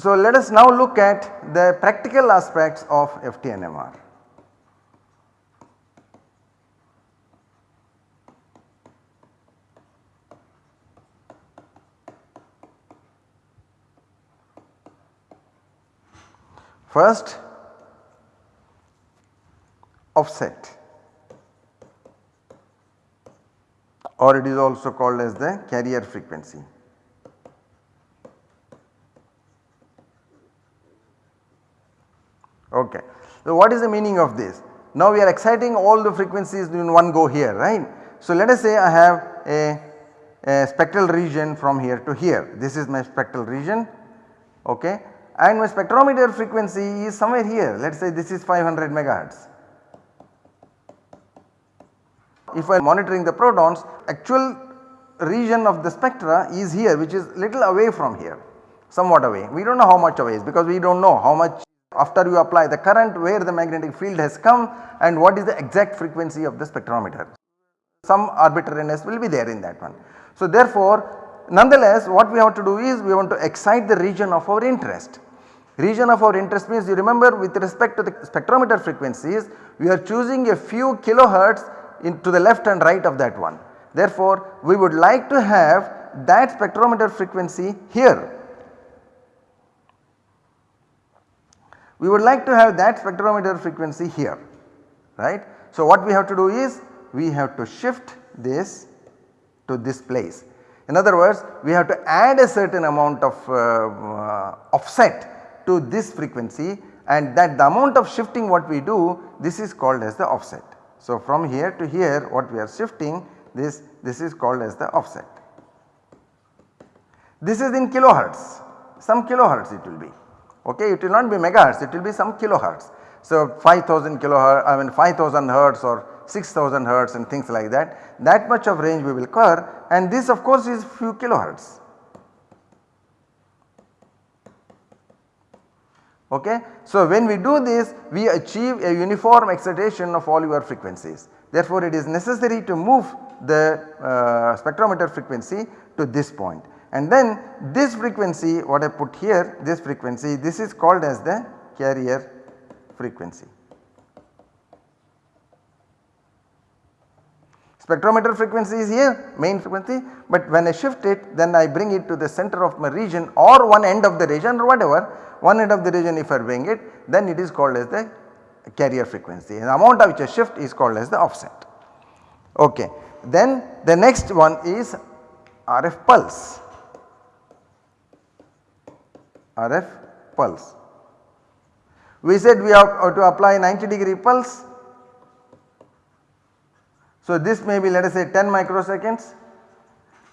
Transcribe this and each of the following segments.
So let us now look at the practical aspects of FTNMR. First offset or it is also called as the carrier frequency. Okay. So what is the meaning of this? Now we are exciting all the frequencies in one go here right. So let us say I have a, a spectral region from here to here this is my spectral region okay and my spectrometer frequency is somewhere here let us say this is 500 megahertz. If I am monitoring the protons actual region of the spectra is here which is little away from here somewhat away we do not know how much away is because we do not know how much after you apply the current where the magnetic field has come and what is the exact frequency of the spectrometer. Some arbitrariness will be there in that one. So therefore nonetheless what we have to do is we want to excite the region of our interest. Region of our interest means you remember with respect to the spectrometer frequencies we are choosing a few kilohertz into the left and right of that one. Therefore we would like to have that spectrometer frequency here we would like to have that spectrometer frequency here right. So what we have to do is we have to shift this to this place. In other words we have to add a certain amount of uh, uh, offset to this frequency and that the amount of shifting what we do this is called as the offset. So from here to here what we are shifting this this is called as the offset. This is in kilohertz some kilohertz it will be okay it will not be megahertz it will be some kilohertz. So 5000 kilohertz I mean 5000 hertz or 6000 hertz and things like that that much of range we will cover and this of course is few kilohertz. Okay. So when we do this we achieve a uniform excitation of all your frequencies therefore it is necessary to move the uh, spectrometer frequency to this point and then this frequency what I put here this frequency this is called as the carrier frequency. Spectrometer frequency is here main frequency but when I shift it then I bring it to the center of my region or one end of the region or whatever one end of the region if I bring it then it is called as the carrier frequency and the amount of which I shift is called as the offset. Okay. Then the next one is RF pulse. RF pulse. We said we have uh, to apply 90 degree pulse. So this may be let us say 10 microseconds.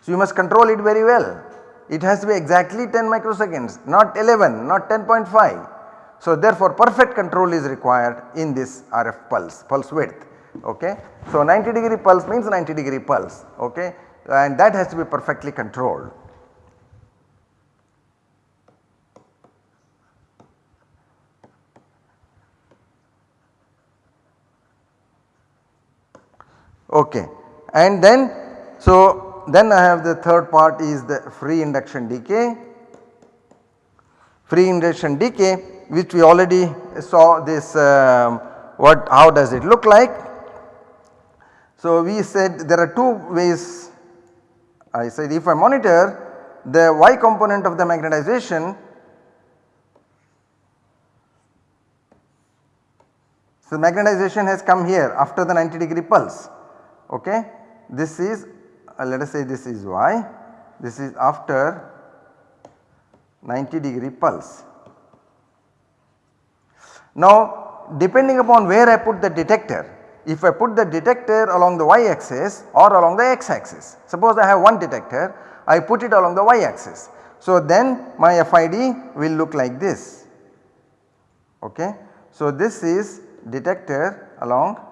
So you must control it very well. It has to be exactly 10 microseconds not 11 not 10.5. So therefore perfect control is required in this RF pulse, pulse width okay. So 90 degree pulse means 90 degree pulse okay and that has to be perfectly controlled. Okay. And then so then I have the third part is the free induction decay. Free induction decay which we already saw this um, what how does it look like. So we said there are two ways I said if I monitor the y component of the magnetization so magnetization has come here after the 90 degree pulse okay. This is uh, let us say this is y, this is after 90 degree pulse. Now depending upon where I put the detector, if I put the detector along the y axis or along the x axis, suppose I have one detector, I put it along the y axis. So then my FID will look like this, okay. So this is detector along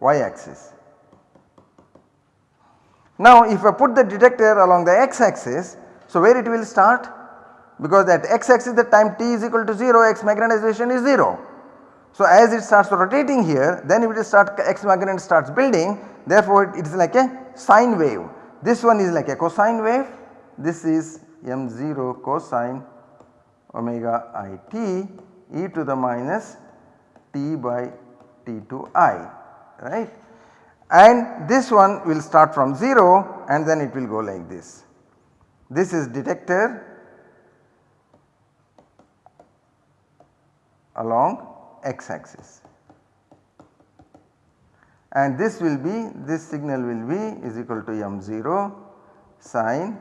y axis. Now if I put the detector along the x axis, so where it will start? Because at x axis the time t is equal to 0 x magnetization is 0. So as it starts rotating here then it will start x magnet starts building therefore it is like a sine wave. This one is like a cosine wave, this is m0 cosine omega i t e to the minus t by t2i right and this one will start from 0 and then it will go like this. This is detector along x axis and this will be this signal will be is equal to m0 sine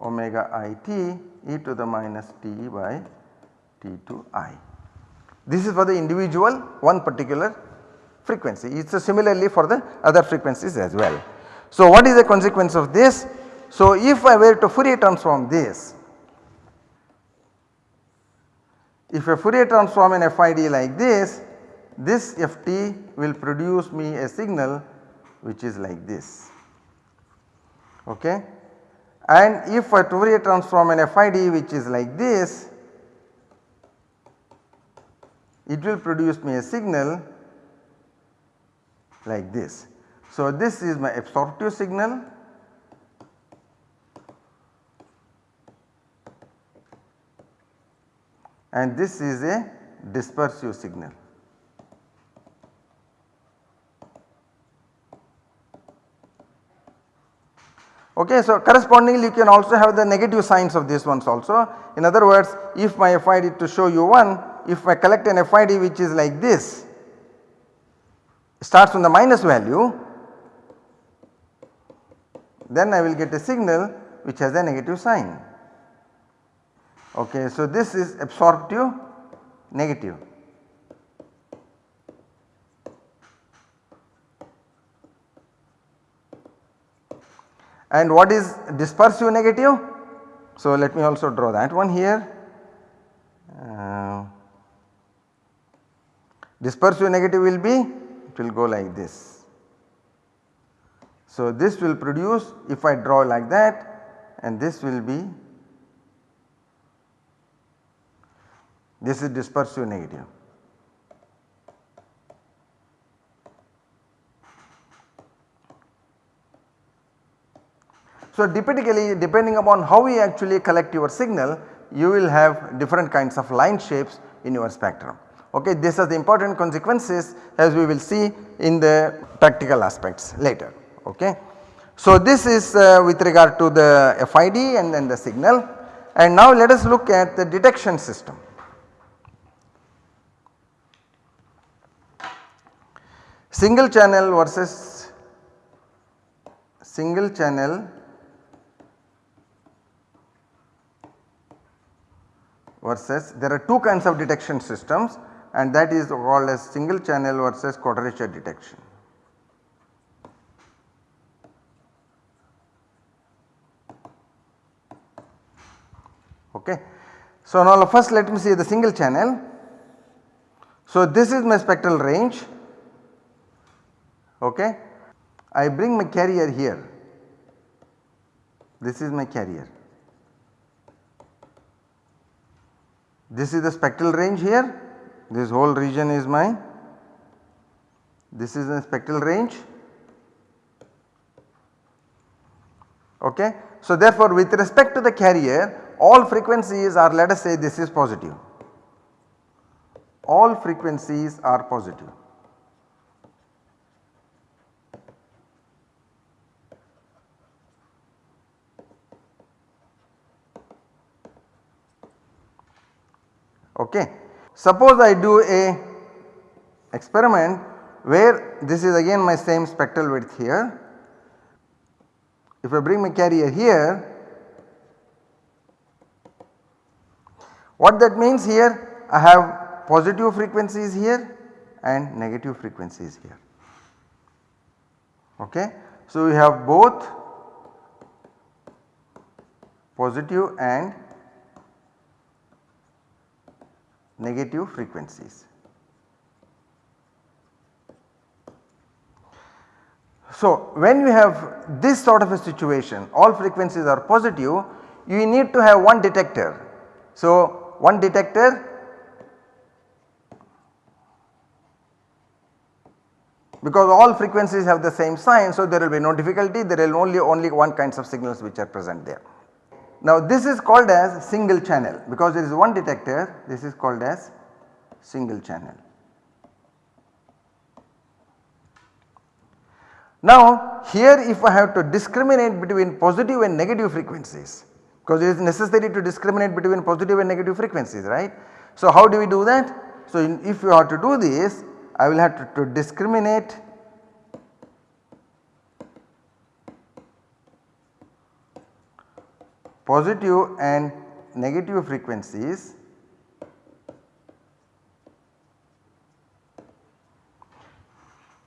omega i t e to the minus t by t to i. This is for the individual one particular frequency. It is similarly for the other frequencies as well. So what is the consequence of this? So if I were to Fourier transform this, if a Fourier transform an FID like this, this FT will produce me a signal which is like this. Okay. And if I Fourier transform an FID which is like this, it will produce me a signal like this. So, this is my absorptive signal and this is a dispersive signal. Okay, so correspondingly you can also have the negative signs of these ones also. In other words, if my FID to show you one, if I collect an FID which is like this, starts from the minus value, then I will get a signal which has a negative sign. Okay, so this is absorptive negative. And what is dispersive negative? So let me also draw that one here. Uh, dispersive negative will be it will go like this. So this will produce if I draw like that and this will be this is dispersive negative. So typically depending upon how you actually collect your signal you will have different kinds of line shapes in your spectrum. Okay, this has the important consequences as we will see in the practical aspects later. Okay. So this is uh, with regard to the FID and then the signal and now let us look at the detection system. Single channel versus single channel versus there are two kinds of detection systems and that is called as single channel versus quadrature detection. Okay. So now first let me see the single channel. So this is my spectral range okay. I bring my carrier here, this is my carrier This is the spectral range here, this whole region is mine, this is the spectral range. Okay. So therefore with respect to the carrier all frequencies are let us say this is positive, all frequencies are positive. Okay. Suppose I do a experiment where this is again my same spectral width here. If I bring my carrier here, what that means here I have positive frequencies here and negative frequencies here. Okay. So, we have both positive and negative frequencies. So, when you have this sort of a situation all frequencies are positive you need to have one detector. So, one detector because all frequencies have the same sign so there will be no difficulty there will only only one kinds of signals which are present there. Now this is called as single channel because there is one detector this is called as single channel. Now here if I have to discriminate between positive and negative frequencies because it is necessary to discriminate between positive and negative frequencies right. So how do we do that? So in, if you are to do this I will have to, to discriminate positive and negative frequencies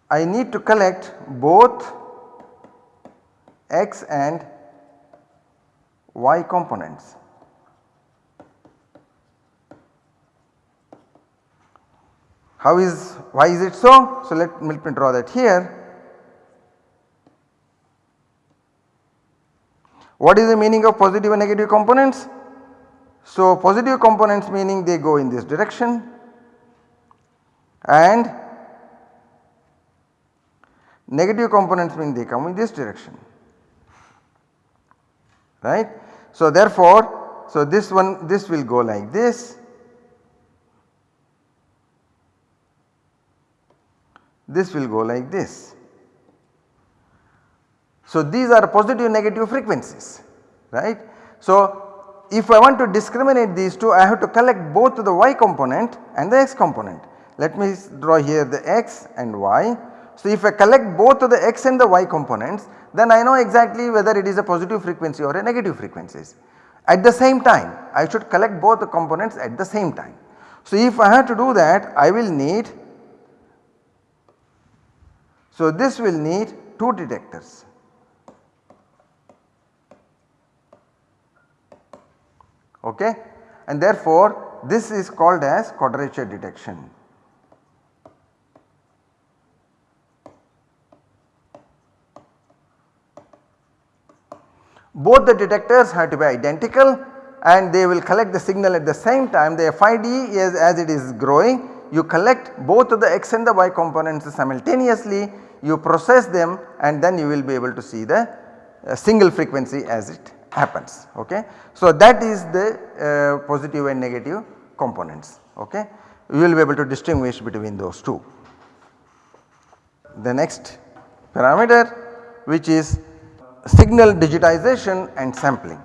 I need to collect both x and y components. How is why is it so? So let, me draw that here. What is the meaning of positive and negative components? So positive components meaning they go in this direction and Negative components mean they come in this direction right. So therefore, so this one this will go like this, this will go like this. So these are positive negative frequencies right. So if I want to discriminate these two I have to collect both the y component and the x component. Let me draw here the x and y so if I collect both the x and the y components then I know exactly whether it is a positive frequency or a negative frequencies. At the same time I should collect both the components at the same time. So if I have to do that I will need so this will need 2 detectors. Okay and therefore this is called as quadrature detection. both the detectors have to be identical and they will collect the signal at the same time the FID is as it is growing you collect both of the x and the y components simultaneously you process them and then you will be able to see the uh, single frequency as it happens ok. So that is the uh, positive and negative components ok. You will be able to distinguish between those two. The next parameter which is signal digitization and sampling.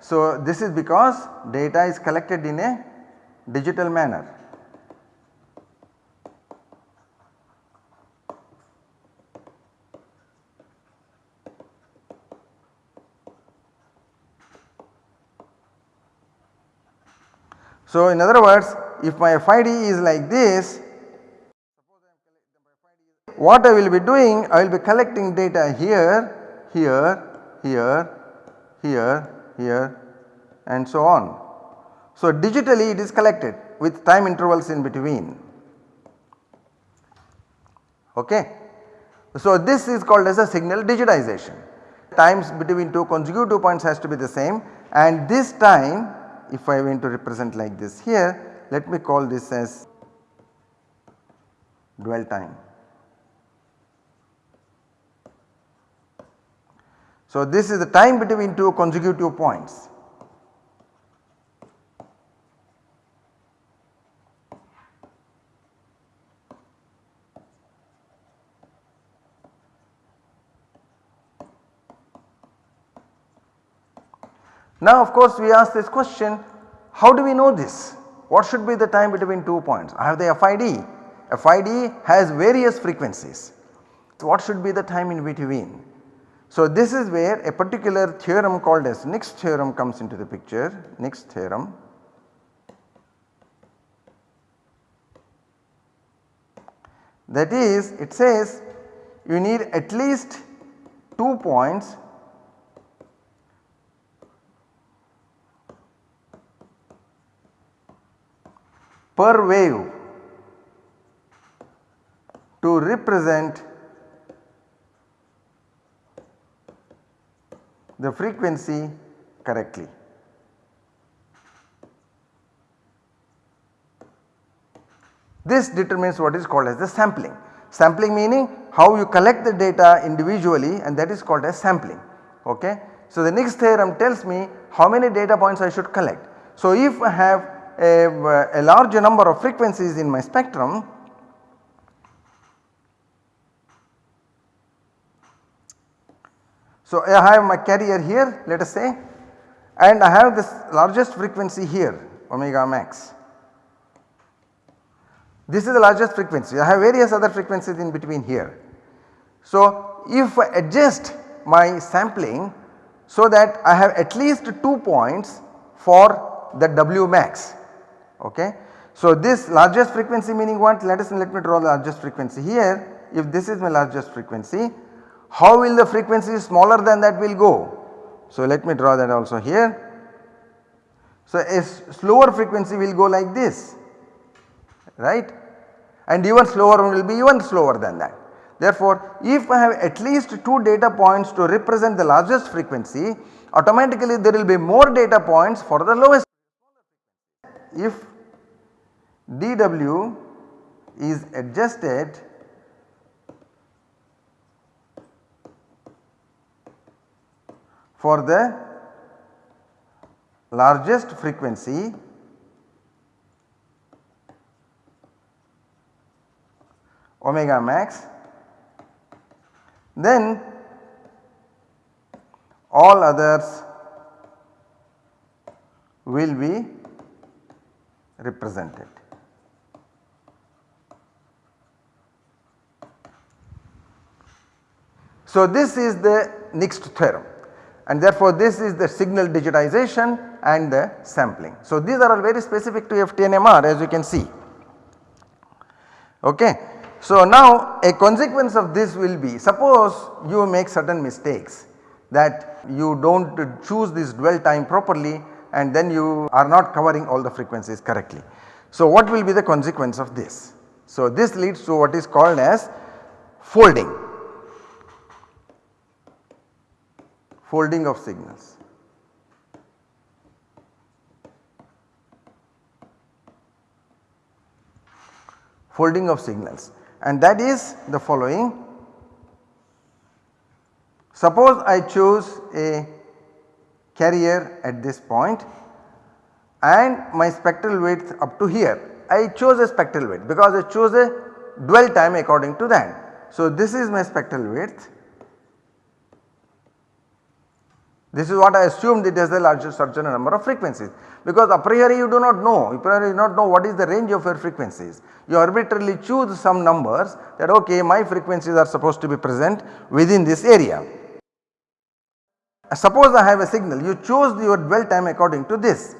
So this is because data is collected in a digital manner. So in other words if my FID is like this what I will be doing I will be collecting data here, here, here, here, here and so on. So digitally it is collected with time intervals in between ok. So this is called as a signal digitization times between two consecutive points has to be the same and this time if I want to represent like this here let me call this as dwell time. So this is the time between two consecutive points. Now of course we ask this question how do we know this? What should be the time between two points? I have the FID. FID has various frequencies. So what should be the time in between? So this is where a particular theorem called as Nyquist theorem comes into the picture, Nyquist theorem. That is it says you need at least 2 points per wave to to represent the frequency correctly. This determines what is called as the sampling. Sampling meaning how you collect the data individually and that is called as sampling. Okay. So, the Nyquist theorem tells me how many data points I should collect. So, if I have a, a large number of frequencies in my spectrum So, I have my carrier here let us say and I have this largest frequency here omega max. This is the largest frequency I have various other frequencies in between here. So, if I adjust my sampling so that I have at least 2 points for the W max ok. So, this largest frequency meaning what let us let me draw the largest frequency here if this is my largest frequency how will the frequency smaller than that will go? So let me draw that also here. So a slower frequency will go like this right and even slower one will be even slower than that. Therefore, if I have at least 2 data points to represent the largest frequency automatically there will be more data points for the lowest. If dW is adjusted for the largest frequency omega max then all others will be represented. So, this is the Nyquist theorem and therefore this is the signal digitization and the sampling. So these are all very specific to FTNMR as you can see. Okay. So now a consequence of this will be suppose you make certain mistakes that you do not choose this dwell time properly and then you are not covering all the frequencies correctly. So what will be the consequence of this? So this leads to what is called as folding. Folding of signals. Folding of signals and that is the following. Suppose I choose a carrier at this point and my spectral width up to here. I chose a spectral width because I chose a dwell time according to that. So this is my spectral width This is what I assumed it is the largest certain number of frequencies because a priori you do not know, a priori you do not know what is the range of your frequencies. You arbitrarily choose some numbers that okay my frequencies are supposed to be present within this area. Suppose I have a signal you choose your dwell time according to this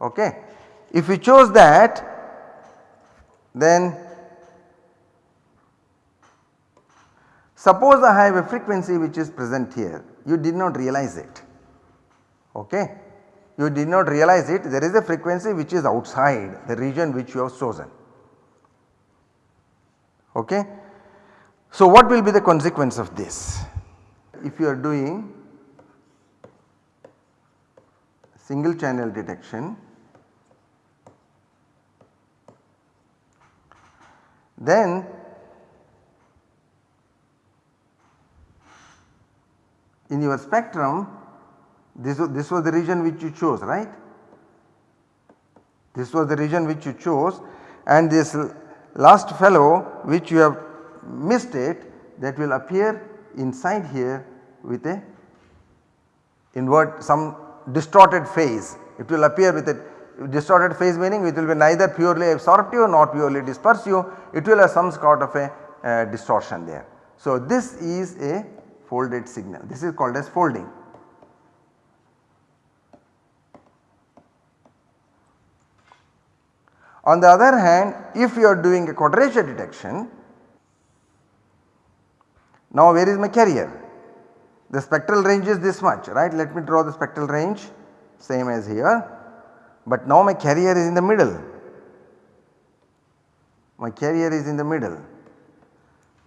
okay. If you chose that then suppose I have a frequency which is present here you did not realize it okay. You did not realize it there is a frequency which is outside the region which you have chosen okay. So what will be the consequence of this? If you are doing single channel detection then in your spectrum this, this was the region which you chose right. This was the region which you chose and this last fellow which you have missed it that will appear inside here with a invert some distorted phase. It will appear with a distorted phase meaning it will be neither purely absorptive nor purely dispersive it will have some sort of a uh, distortion there. So this is a folded signal. This is called as folding. On the other hand if you are doing a quadrature detection now where is my carrier? The spectral range is this much right let me draw the spectral range same as here but now my carrier is in the middle my carrier is in the middle.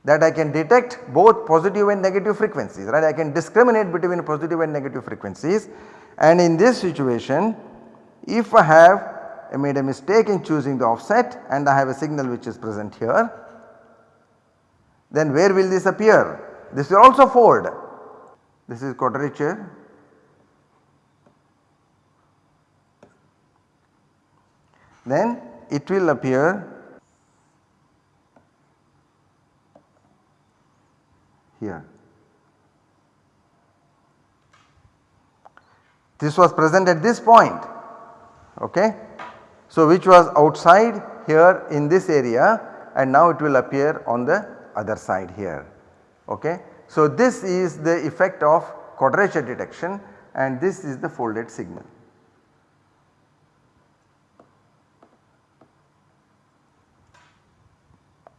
That I can detect both positive and negative frequencies right? I can discriminate between positive and negative frequencies. And in this situation if I have I made a mistake in choosing the offset and I have a signal which is present here then where will this appear? This will also fold. This is quadrature. Then it will appear here. This was present at this point okay. So which was outside here in this area and now it will appear on the other side here okay. So this is the effect of quadrature detection and this is the folded signal.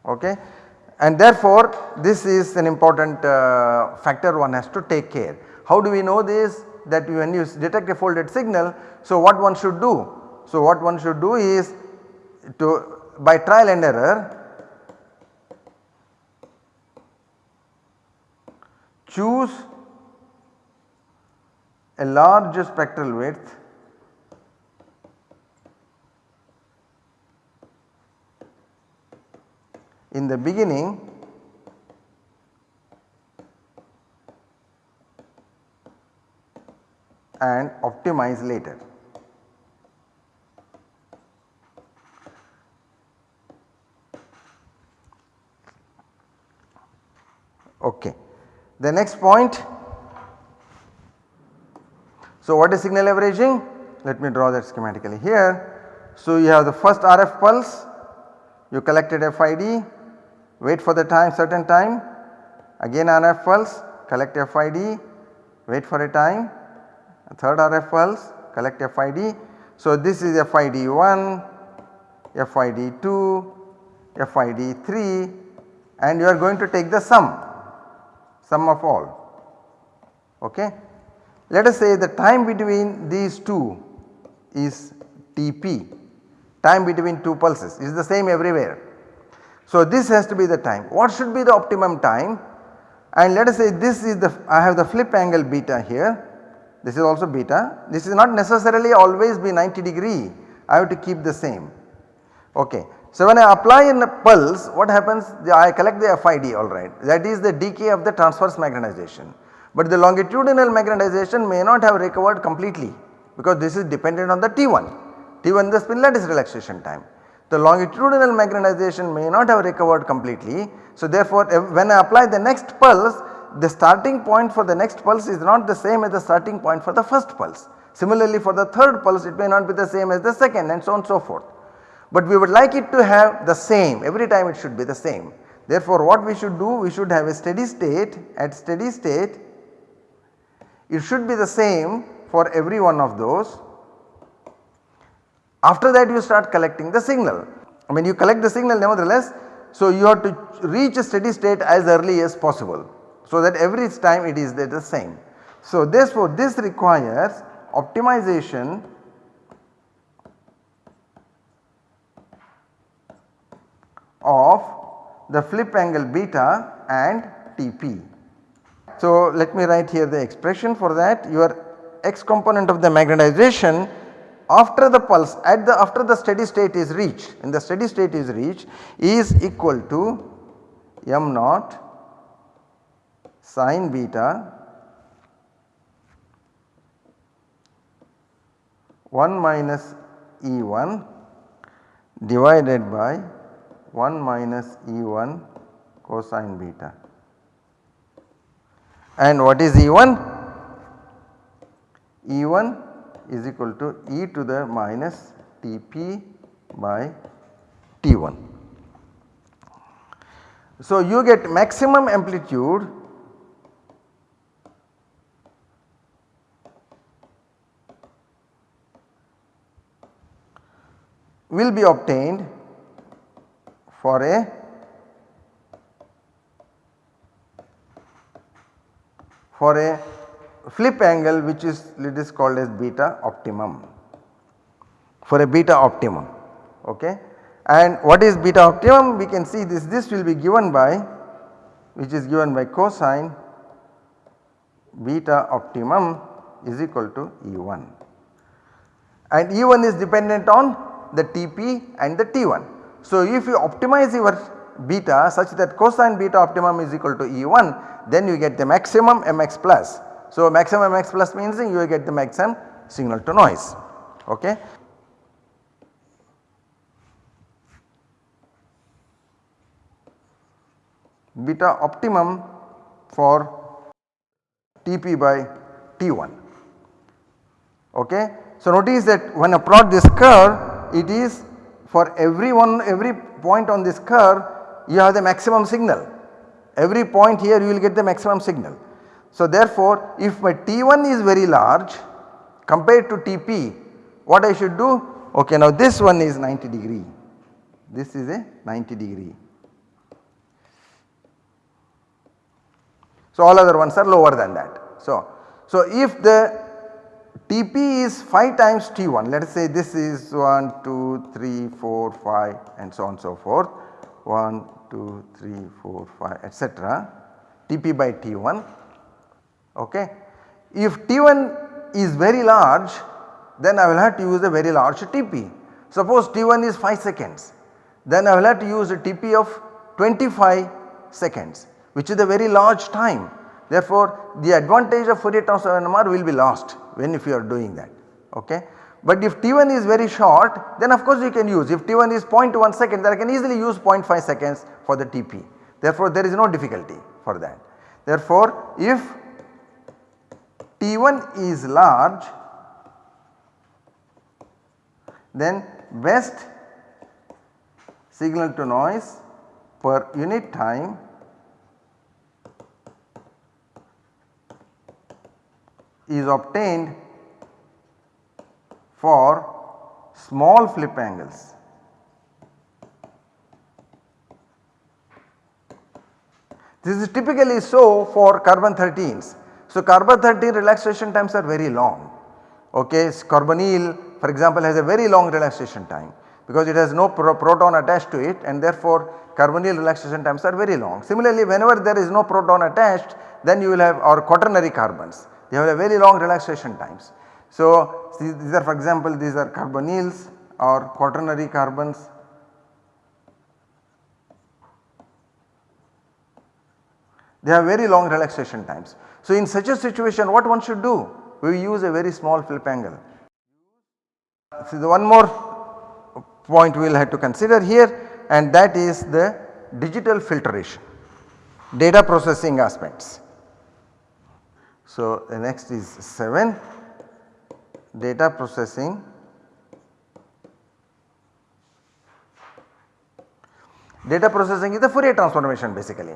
Okay. And therefore this is an important uh, factor one has to take care. How do we know this that when you detect a folded signal so what one should do? So what one should do is to by trial and error choose a large spectral width in the beginning and optimize later. Okay. The next point, so what is signal averaging? Let me draw that schematically here. So you have the first RF pulse, you collected FID, wait for the time certain time, again RF pulse, collect FID, wait for a time, a third RF pulse, collect FID. So this is FID 1, FID 2, FID 3 and you are going to take the sum sum of all ok. Let us say the time between these two is Tp time between two pulses is the same everywhere. So this has to be the time. What should be the optimum time? And let us say this is the I have the flip angle beta here. This is also beta. This is not necessarily always be 90 degree. I have to keep the same. Ok. So when I apply in a pulse what happens? I collect the FID alright that is the decay of the transverse magnetization. But the longitudinal magnetization may not have recovered completely because this is dependent on the T1, T1 the spin lattice relaxation time. The longitudinal magnetization may not have recovered completely. So therefore when I apply the next pulse the starting point for the next pulse is not the same as the starting point for the first pulse. Similarly for the third pulse it may not be the same as the second and so on and so forth but we would like it to have the same every time it should be the same. Therefore what we should do we should have a steady state at steady state it should be the same for every one of those. After that you start collecting the signal. I mean you collect the signal nevertheless so you have to reach a steady state as early as possible so that every time it is the same. So therefore this requires optimization of the flip angle beta and Tp. So let me write here the expression for that your x component of the magnetization after the pulse at the after the steady state is reached in the steady state is reached is equal to m naught sine beta 1 minus E1 divided by 1 minus E1 cosine beta. And what is E1? E1 is equal to e to the minus Tp by T1. So you get maximum amplitude will be obtained for a for a flip angle which is it is called as beta optimum for a beta optimum okay. And what is beta optimum we can see this this will be given by which is given by cosine beta optimum is equal to E1 and E1 is dependent on the Tp and the T1. So if you optimize your beta such that cosine beta optimum is equal to E1 then you get the maximum Mx plus. So maximum Mx plus means you will get the maximum signal to noise okay. Beta optimum for Tp by T1 okay. So notice that when I plot this curve it is for every one every point on this curve you have the maximum signal every point here you will get the maximum signal. So therefore if my T1 is very large compared to Tp what I should do okay now this one is 90 degree this is a 90 degree. So all other ones are lower than that. So, so if the Tp is 5 times T1 let us say this is 1, 2, 3, 4, 5 and so on so forth 1, 2, 3, 4, 5 etc. Tp by T1 okay. If T1 is very large then I will have to use a very large Tp. Suppose T1 is 5 seconds then I will have to use a Tp of 25 seconds which is a very large time. Therefore, the advantage of Fourier transform NMR will be lost when if you are doing that okay. But if T1 is very short then of course you can use if T1 is 0.1 second then I can easily use 0.5 seconds for the TP. Therefore, there is no difficulty for that. Therefore, if T1 is large then best signal to noise per unit time is obtained for small flip angles. This is typically so for carbon 13s. So carbon 13 relaxation times are very long. Okay, carbonyl for example has a very long relaxation time because it has no pro proton attached to it and therefore carbonyl relaxation times are very long. Similarly whenever there is no proton attached then you will have our quaternary carbons they have a very long relaxation times. So these are for example these are carbonyls or quaternary carbons. They have very long relaxation times. So in such a situation what one should do? We use a very small flip angle. So the one more point we will have to consider here and that is the digital filtration, data processing aspects. So, the next is 7 data processing data processing is the Fourier transformation basically.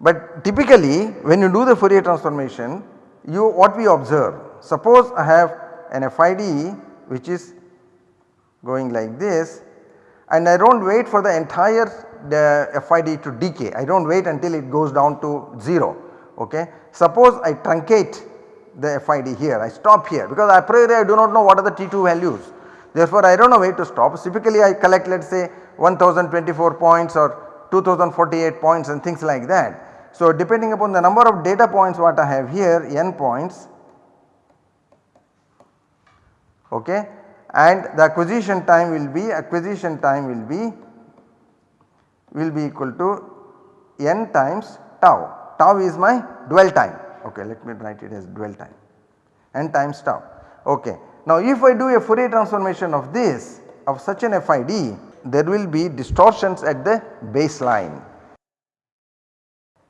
But typically when you do the Fourier transformation you what we observe suppose I have an FID which is going like this and I do not wait for the entire the FID to decay I do not wait until it goes down to 0 okay. Suppose I truncate the FID here, I stop here because a priori I do not know what are the T2 values. Therefore, I do not know where to stop. Typically I collect let us say 1024 points or 2048 points and things like that. So, depending upon the number of data points what I have here n points okay and the acquisition time will be acquisition time will be will be equal to n times tau tau is my dwell time okay let me write it as dwell time n times tau okay. Now if I do a Fourier transformation of this of such an FID there will be distortions at the baseline.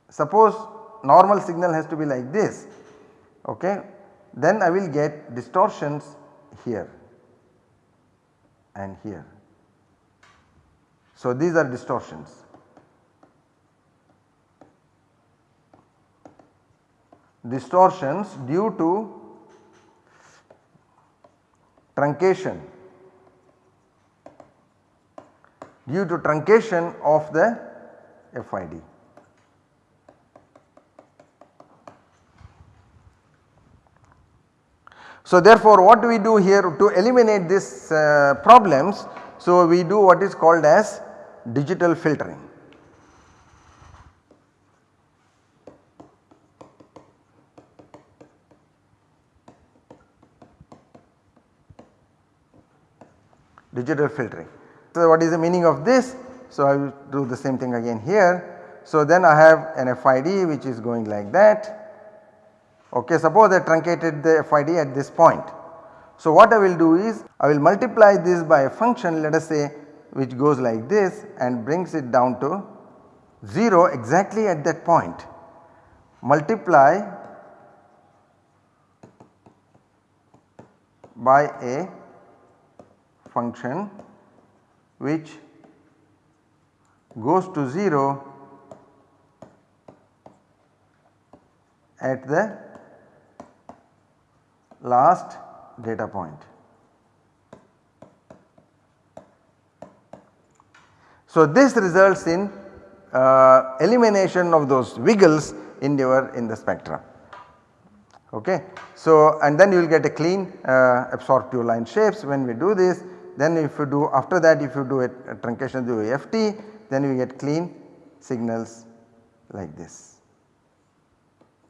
Suppose normal signal has to be like this okay then I will get distortions here and here. So these are distortions distortions due to truncation due to truncation of the FID. So therefore what do we do here to eliminate these uh, problems? So we do what is called as digital filtering. digital filtering. So what is the meaning of this? So I will do the same thing again here. So then I have an FID which is going like that Okay, suppose I truncated the FID at this point. So what I will do is I will multiply this by a function let us say which goes like this and brings it down to 0 exactly at that point. Multiply by a function which goes to 0 at the last data point. So this results in uh, elimination of those wiggles in your in the spectrum. Okay. So and then you will get a clean uh, absorptive line shapes when we do this then if you do after that if you do a, a truncation through FT then you get clean signals like this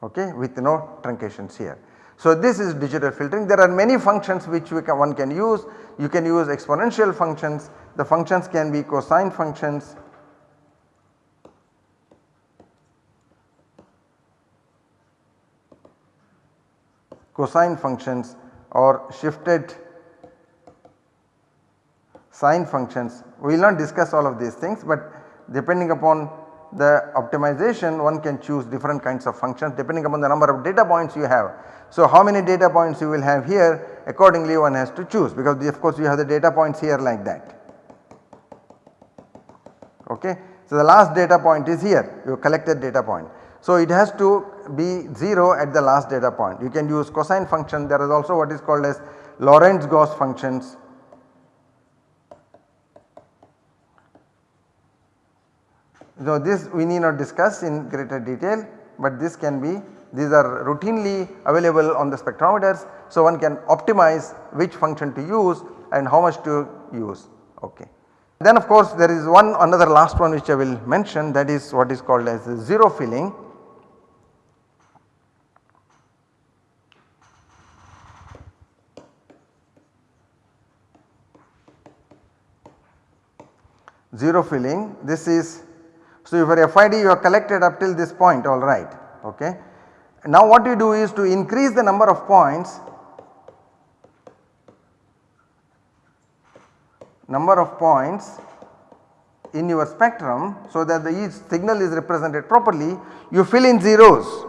okay, with no truncations here. So this is digital filtering. There are many functions which can, one can use. You can use exponential functions. The functions can be cosine functions. Cosine functions or shifted sine functions. We will not discuss all of these things but depending upon the optimization one can choose different kinds of functions depending upon the number of data points you have. So how many data points you will have here accordingly one has to choose because of course you have the data points here like that. Okay. So the last data point is here you collected data point. So it has to be 0 at the last data point. You can use cosine function there is also what is called as Lorentz Gauss functions So this we need not discuss in greater detail but this can be these are routinely available on the spectrometers. So one can optimize which function to use and how much to use ok. Then of course there is one another last one which I will mention that is what is called as zero filling. Zero filling this is so, for FID you have collected up till this point alright okay. Now what you do is to increase the number of points number of points in your spectrum so that the each signal is represented properly you fill in zeros.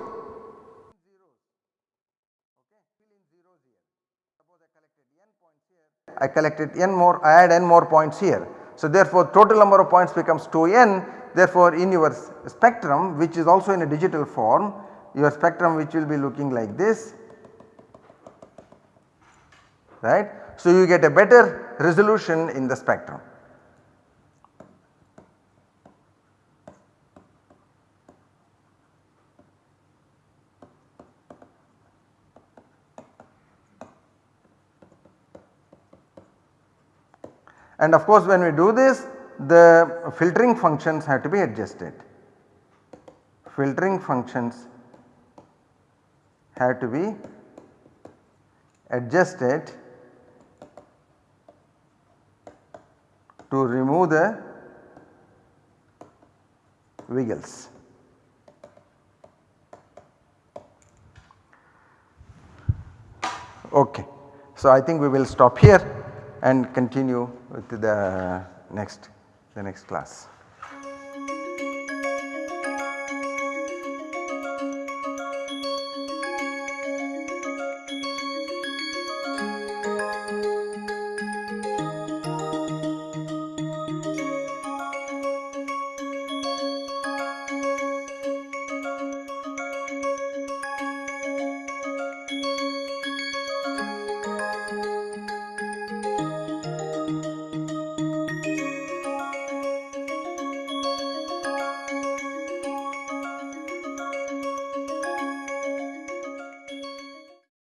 I collected n more I add n more points here. So therefore total number of points becomes 2n Therefore, in your spectrum which is also in a digital form your spectrum which will be looking like this right. So, you get a better resolution in the spectrum. And of course, when we do this the filtering functions have to be adjusted. Filtering functions have to be adjusted to remove the wiggles. Okay. So, I think we will stop here and continue with the next the next class.